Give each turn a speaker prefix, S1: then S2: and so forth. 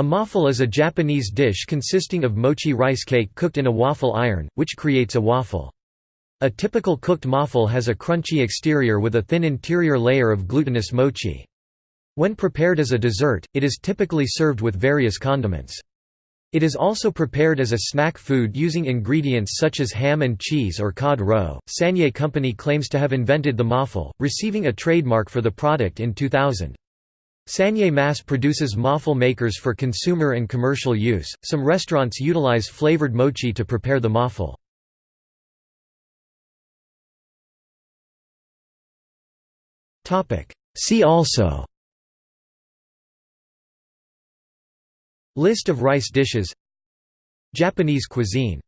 S1: A moffle is a Japanese dish consisting of mochi rice cake cooked in a waffle iron, which creates a waffle. A typical cooked moffle has a crunchy exterior with a thin interior layer of glutinous mochi. When prepared as a dessert, it is typically served with various condiments. It is also prepared as a snack food using ingredients such as ham and cheese or cod roe. Sanyei Company claims to have invented the moffle, receiving a trademark for the product in 2000. Sanyei mass produces moffle makers for consumer and commercial use. Some restaurants utilize flavored mochi to prepare the moffle. See also List of rice dishes Japanese cuisine